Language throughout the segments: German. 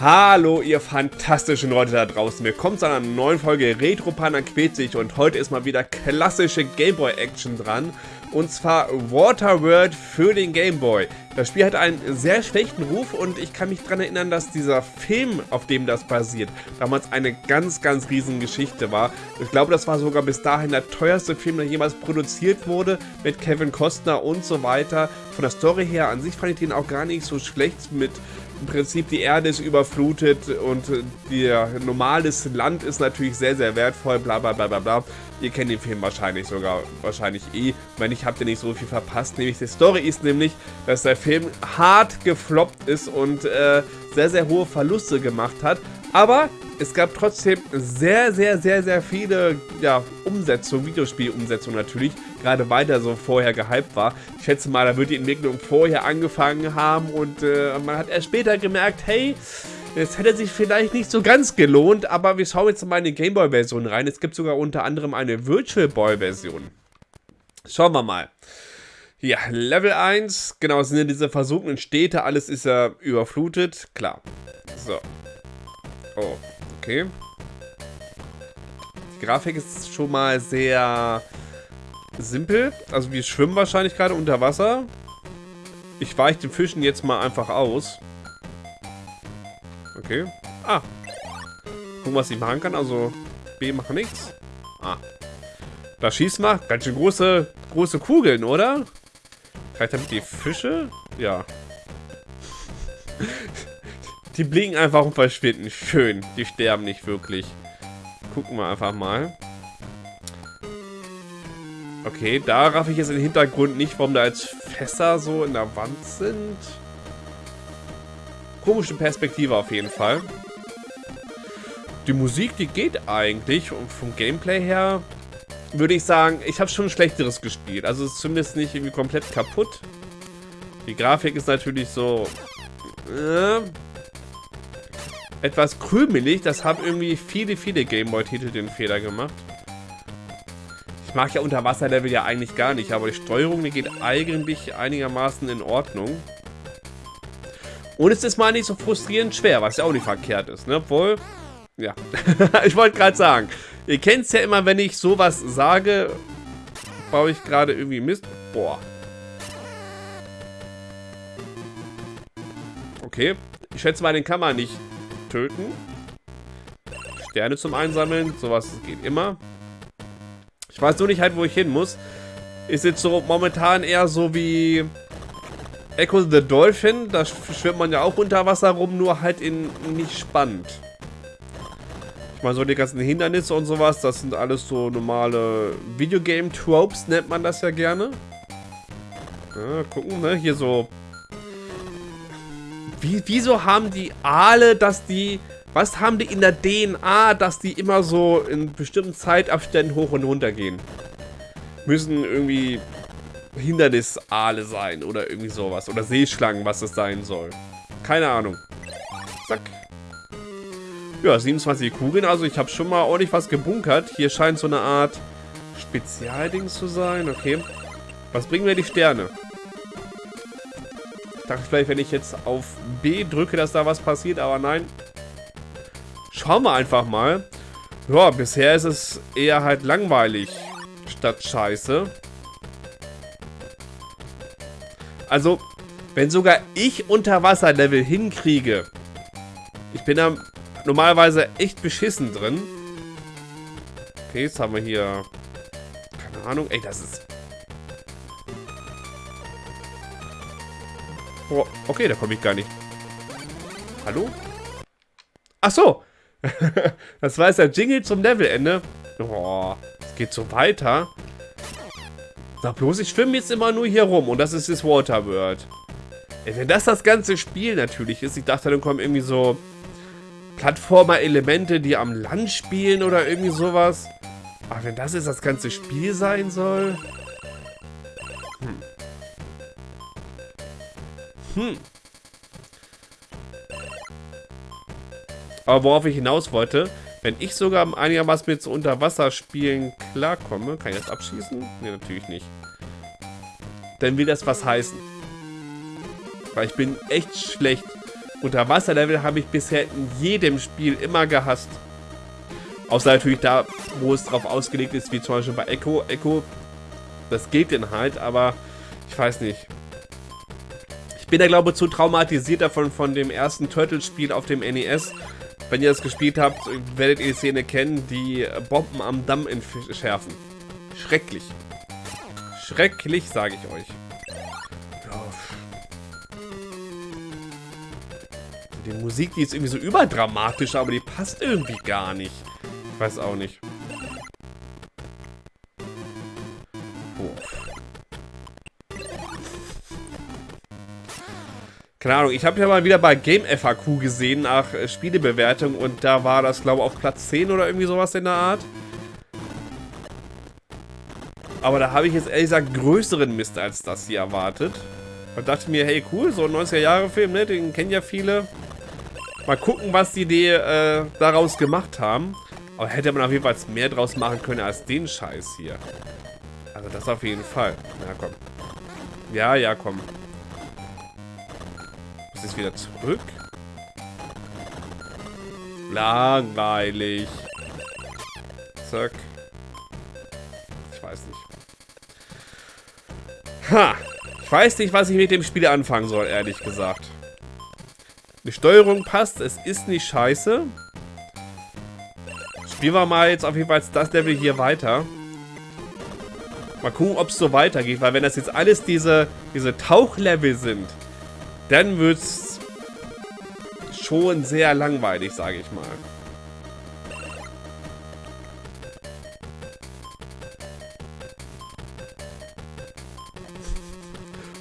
Hallo ihr fantastischen Leute da draußen, willkommen zu einer neuen Folge Retro Panda quält sich und heute ist mal wieder klassische Gameboy Action dran und zwar Waterworld für den Gameboy. Das Spiel hat einen sehr schlechten Ruf und ich kann mich daran erinnern, dass dieser Film, auf dem das basiert, damals eine ganz, ganz riesen Geschichte war. Ich glaube, das war sogar bis dahin der teuerste Film, der jemals produziert wurde, mit Kevin Costner und so weiter. Von der Story her an sich fand ich den auch gar nicht so schlecht mit im Prinzip die Erde ist überflutet und ihr normales Land ist natürlich sehr, sehr wertvoll, bla bla bla bla bla. Ihr kennt den Film wahrscheinlich sogar, wahrscheinlich eh. Wenn nicht, habt ihr nicht so viel verpasst. Nämlich die Story ist nämlich, dass der Film hart gefloppt ist und äh, sehr, sehr hohe Verluste gemacht hat. Aber es gab trotzdem sehr, sehr, sehr, sehr viele ja, Umsetzungen, Videospielumsetzungen natürlich, gerade weil der so vorher gehypt war. Ich schätze mal, da wird die Entwicklung vorher angefangen haben und äh, man hat erst später gemerkt, hey, es hätte sich vielleicht nicht so ganz gelohnt, aber wir schauen jetzt mal in die Gameboy-Version rein. Es gibt sogar unter anderem eine Virtual Boy-Version. Schauen wir mal. Ja, Level 1, genau, sind ja diese versunkenen Städte, alles ist ja überflutet, klar. So. Oh, okay. Die Grafik ist schon mal sehr simpel. Also wir schwimmen wahrscheinlich gerade unter Wasser. Ich weiche den Fischen jetzt mal einfach aus. Okay. Ah. Gucken, was ich machen kann. Also B macht nichts. Ah. Da schießt man. Ganz schön große, große Kugeln, oder? Vielleicht damit die Fische? Ja. die blinken einfach und verschwinden. Schön. Die sterben nicht wirklich. Gucken wir einfach mal. Okay, da raff ich jetzt im Hintergrund nicht, warum da jetzt Fässer so in der Wand sind. Komische Perspektive auf jeden Fall. Die Musik, die geht eigentlich. Und vom Gameplay her würde ich sagen, ich habe schon Schlechteres gespielt. Also es ist zumindest nicht irgendwie komplett kaputt. Die Grafik ist natürlich so... Äh, etwas krümelig. Das haben irgendwie viele, viele Gameboy-Titel den Fehler gemacht. Ich mag ja Unterwasserlevel ja eigentlich gar nicht, aber die Steuerung, die geht eigentlich einigermaßen in Ordnung. Und es ist mal nicht so frustrierend schwer, was ja auch nicht verkehrt ist, ne? Obwohl, ja, ich wollte gerade sagen, ihr kennt es ja immer, wenn ich sowas sage, baue ich gerade irgendwie Mist. Boah. Okay, ich schätze mal, den kann man nicht töten. Sterne zum Einsammeln, sowas geht immer. Ich weiß nur nicht halt, wo ich hin muss. Ist jetzt so momentan eher so wie Echo the Dolphin. Da schwimmt man ja auch unter Wasser rum, nur halt in nicht spannend. Ich meine, so die ganzen Hindernisse und sowas, das sind alles so normale Videogame-Tropes, nennt man das ja gerne. Ja, gucken, ne? Hier so... Wie, wieso haben die Aale, dass die was haben die in der DNA, dass die immer so in bestimmten Zeitabständen hoch und runter gehen? Müssen irgendwie Hindernisaale sein oder irgendwie sowas. Oder Seeschlangen, was es sein soll. Keine Ahnung. Zack. Ja, 27 Kugeln. Also ich habe schon mal ordentlich was gebunkert. Hier scheint so eine Art Spezialding zu sein. Okay. Was bringen mir die Sterne? Ich dachte vielleicht, wenn ich jetzt auf B drücke, dass da was passiert. Aber nein. Schauen wir einfach mal. Ja, bisher ist es eher halt langweilig statt scheiße. Also, wenn sogar ich Unterwasserlevel hinkriege, ich bin da normalerweise echt beschissen drin. Okay, jetzt haben wir hier... Keine Ahnung. Ey, das ist... Oh, okay, da komme ich gar nicht. Hallo? Ach so. das war jetzt der Jingle zum Levelende. Oh, es geht so weiter. Sag bloß, ich schwimme jetzt immer nur hier rum und das ist das Waterworld. Ey, wenn das das ganze Spiel natürlich ist, ich dachte, dann kommen irgendwie so Plattformer-Elemente, die am Land spielen oder irgendwie sowas. Aber wenn das jetzt das ganze Spiel sein soll... Hm. Hm. Aber worauf ich hinaus wollte, wenn ich sogar einigermaßen mit so Unterwasserspielen klarkomme, kann ich das abschießen? Ne, natürlich nicht. Dann will das was heißen. Weil ich bin echt schlecht Unterwasserlevel habe ich bisher in jedem Spiel immer gehasst. Außer natürlich da, wo es drauf ausgelegt ist, wie zum Beispiel bei Echo. Echo, das geht denn halt, aber ich weiß nicht. Ich bin da, glaube ich, zu traumatisiert davon, von dem ersten Turtle-Spiel auf dem NES. Wenn ihr das gespielt habt, werdet ihr die Szene kennen, die Bomben am Damm entschärfen. Schrecklich. Schrecklich, sage ich euch. Die Musik, die ist irgendwie so überdramatisch, aber die passt irgendwie gar nicht. Ich weiß auch nicht. Keine Ahnung, ich habe ja mal wieder bei Game FAQ gesehen nach äh, Spielebewertung und da war das, glaube ich, auf Platz 10 oder irgendwie sowas in der Art. Aber da habe ich jetzt ehrlich gesagt größeren Mist als das hier erwartet. Und dachte mir, hey cool, so ein 90er-Jahre-Film, ne, den kennen ja viele. Mal gucken, was die Idee äh, daraus gemacht haben. Aber hätte man auf jeden Fall mehr draus machen können als den Scheiß hier. Also das auf jeden Fall. Ja, komm. Ja, ja, komm. Muss jetzt wieder zurück? Langweilig. Zack. Ich weiß nicht. Ha! Ich weiß nicht, was ich mit dem Spiel anfangen soll, ehrlich gesagt. Die Steuerung passt, es ist nicht scheiße. Spielen wir mal jetzt auf jeden Fall das Level hier weiter. Mal gucken, ob es so weitergeht, weil wenn das jetzt alles diese, diese Tauchlevel sind, dann wird es schon sehr langweilig, sage ich mal.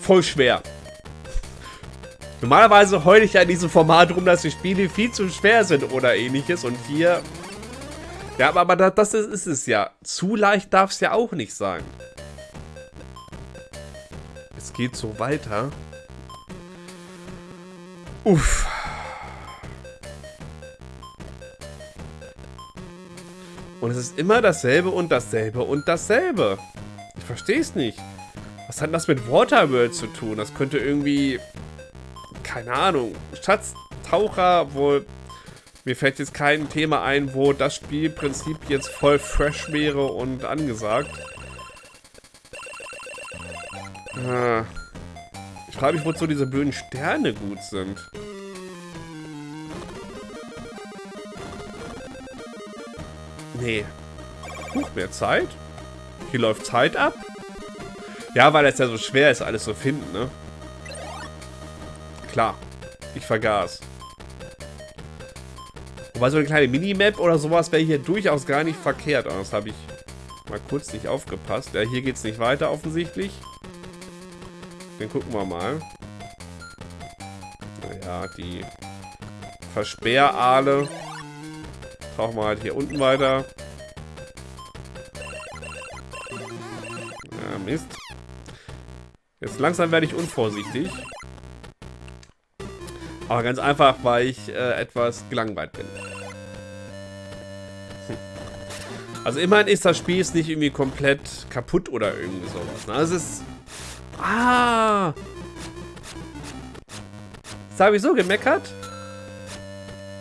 Voll schwer. Normalerweise heule ich ja in diesem Format rum, dass die Spiele viel zu schwer sind oder ähnliches. Und hier ja, aber das ist, ist es ja. Zu leicht darf es ja auch nicht sein. Es geht so weiter. Uff. Und es ist immer dasselbe und dasselbe und dasselbe. Ich verstehe es nicht. Was hat das mit Waterworld zu tun? Das könnte irgendwie... Keine Ahnung. Schatztaucher wohl mir fällt jetzt kein Thema ein, wo das Spielprinzip jetzt voll fresh wäre und angesagt. Ah. Ich frage mich, wozu diese blöden Sterne gut sind. Nee. Huch, mehr Zeit? Hier läuft Zeit ab? Ja, weil es ja so schwer ist, alles zu finden, ne? Klar. Ich vergaß. Wobei so eine kleine Minimap oder sowas wäre hier durchaus gar nicht verkehrt. Aber das habe ich mal kurz nicht aufgepasst. Ja, hier geht es nicht weiter offensichtlich. Dann gucken wir mal. Naja, die Versperraale. Tauchen wir halt hier unten weiter. Ja, Mist. Jetzt langsam werde ich unvorsichtig. Aber ganz einfach, weil ich äh, etwas gelangweilt bin. Hm. Also immerhin ist das Spiel jetzt nicht irgendwie komplett kaputt oder irgendwie sowas. Ne? Es ist... Ah! Das habe ich so gemeckert.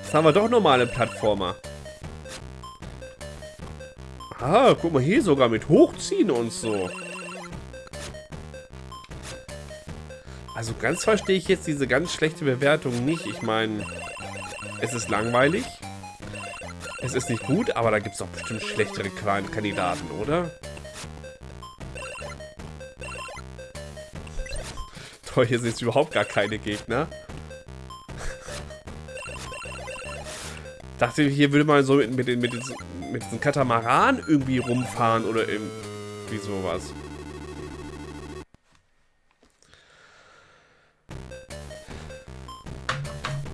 Jetzt haben wir doch normale Plattformer. Ah, guck mal hier sogar mit Hochziehen und so. Also ganz verstehe ich jetzt diese ganz schlechte Bewertung nicht. Ich meine, es ist langweilig. Es ist nicht gut, aber da gibt es doch bestimmt schlechtere Kandidaten, oder? Toll, hier sind überhaupt gar keine Gegner. dachte, hier würde man so mit, mit, mit, mit diesem Katamaran irgendwie rumfahren oder irgendwie sowas.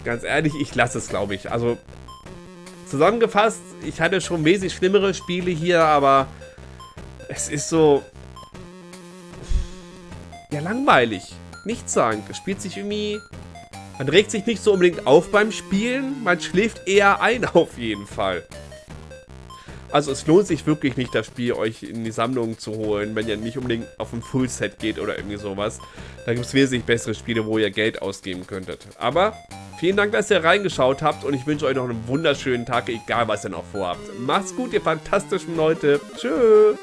Ganz ehrlich, ich lasse es, glaube ich. Also, zusammengefasst, ich hatte schon wesentlich schlimmere Spiele hier, aber es ist so... Ja, langweilig. Nichts sagen. Es spielt sich irgendwie... Man regt sich nicht so unbedingt auf beim Spielen, man schläft eher ein auf jeden Fall. Also es lohnt sich wirklich nicht, das Spiel euch in die Sammlung zu holen, wenn ihr nicht unbedingt auf ein Fullset geht oder irgendwie sowas. Da gibt es wesentlich bessere Spiele, wo ihr Geld ausgeben könntet. Aber vielen Dank, dass ihr reingeschaut habt und ich wünsche euch noch einen wunderschönen Tag, egal was ihr noch vorhabt. Macht's gut, ihr fantastischen Leute. Tschüss.